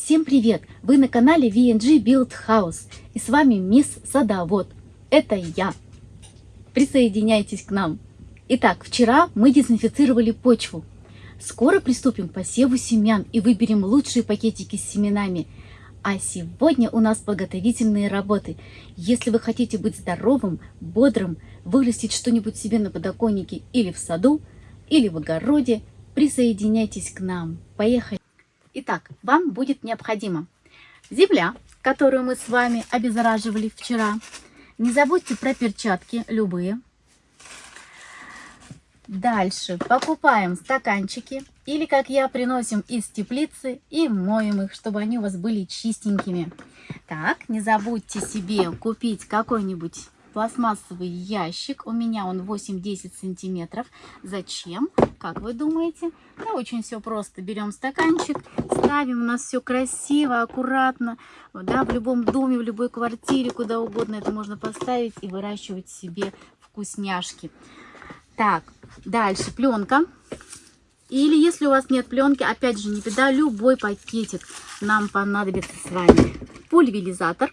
Всем привет! Вы на канале VNG Build House и с вами мисс Садовод. Это я. Присоединяйтесь к нам. Итак, вчера мы дезинфицировали почву. Скоро приступим к посеву семян и выберем лучшие пакетики с семенами. А сегодня у нас подготовительные работы. Если вы хотите быть здоровым, бодрым, вырастить что-нибудь себе на подоконнике или в саду, или в огороде, присоединяйтесь к нам. Поехали! Итак, вам будет необходимо земля, которую мы с вами обеззараживали вчера. Не забудьте про перчатки, любые. Дальше покупаем стаканчики или, как я, приносим из теплицы и моем их, чтобы они у вас были чистенькими. Так, не забудьте себе купить какой-нибудь пластмассовый ящик. У меня он 8-10 сантиметров. Зачем? Как вы думаете? Да очень все просто. Берем стаканчик, ставим. У нас все красиво, аккуратно. Да, в любом доме, в любой квартире, куда угодно это можно поставить и выращивать себе вкусняшки. Так, дальше пленка. Или если у вас нет пленки, опять же, не беда, любой пакетик нам понадобится с вами. Пульверизатор.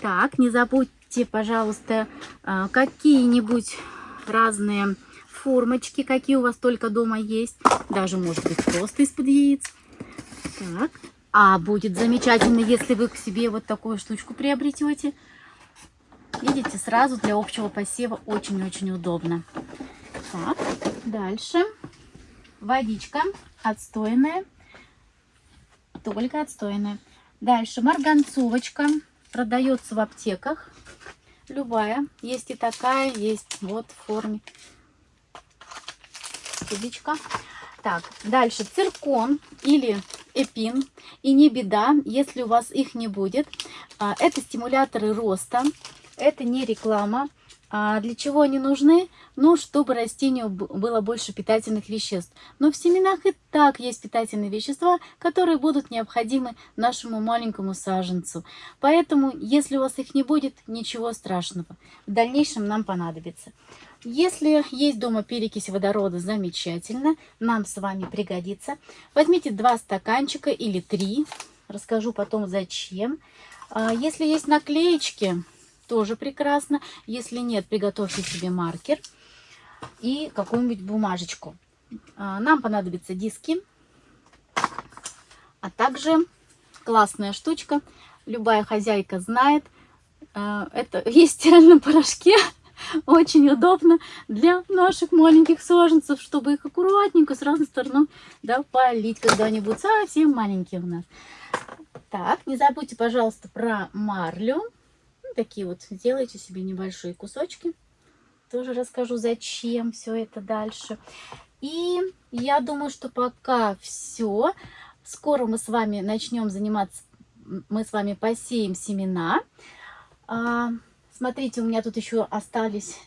Так, не забудьте Купите, пожалуйста, а, какие-нибудь разные формочки, какие у вас только дома есть. Даже, может быть, просто из-под яиц. Так. А будет замечательно, если вы к себе вот такую штучку приобретете. Видите, сразу для общего посева очень-очень удобно. Так, дальше. Водичка отстойная. Только отстойная. Дальше марганцовочка. Продается в аптеках. Любая. Есть и такая, есть вот в форме. Тубичка. Так, дальше циркон или эпин. И не беда, если у вас их не будет. А, это стимуляторы роста. Это не реклама. А для чего они нужны? Ну, чтобы растению было больше питательных веществ. Но в семенах и так есть питательные вещества, которые будут необходимы нашему маленькому саженцу. Поэтому, если у вас их не будет, ничего страшного. В дальнейшем нам понадобится. Если есть дома перекись водорода, замечательно. Нам с вами пригодится. Возьмите два стаканчика или три. Расскажу потом зачем. А если есть наклеечки тоже прекрасно. Если нет, приготовьте себе маркер и какую-нибудь бумажечку. А, нам понадобятся диски, а также классная штучка. Любая хозяйка знает. А, это есть в стиральном порошке. Очень удобно для наших маленьких саженцев, чтобы их аккуратненько с разных сторон да, полить, когда они будут совсем маленькие у нас. Так, не забудьте, пожалуйста, про марлю такие вот сделайте себе небольшие кусочки. Тоже расскажу, зачем все это дальше. И я думаю, что пока все. Скоро мы с вами начнем заниматься, мы с вами посеем семена. А, смотрите, у меня тут еще остались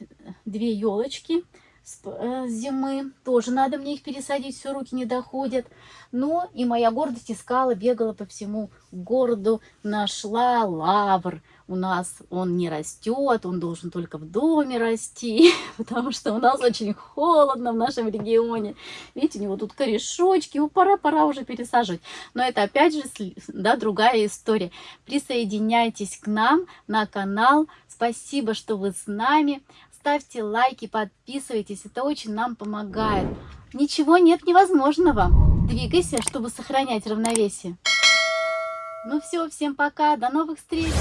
две елочки зимы. Тоже надо мне их пересадить, все руки не доходят. Но и моя гордость искала, бегала по всему городу, нашла лавр у нас он не растет, он должен только в доме расти, потому что у нас очень холодно в нашем регионе. Видите, у него тут корешочки, его пора-пора уже пересаживать. Но это опять же да, другая история. Присоединяйтесь к нам на канал. Спасибо, что вы с нами. Ставьте лайки, подписывайтесь, это очень нам помогает. Ничего нет невозможного. Двигайся, чтобы сохранять равновесие. Ну все, всем пока, до новых встреч!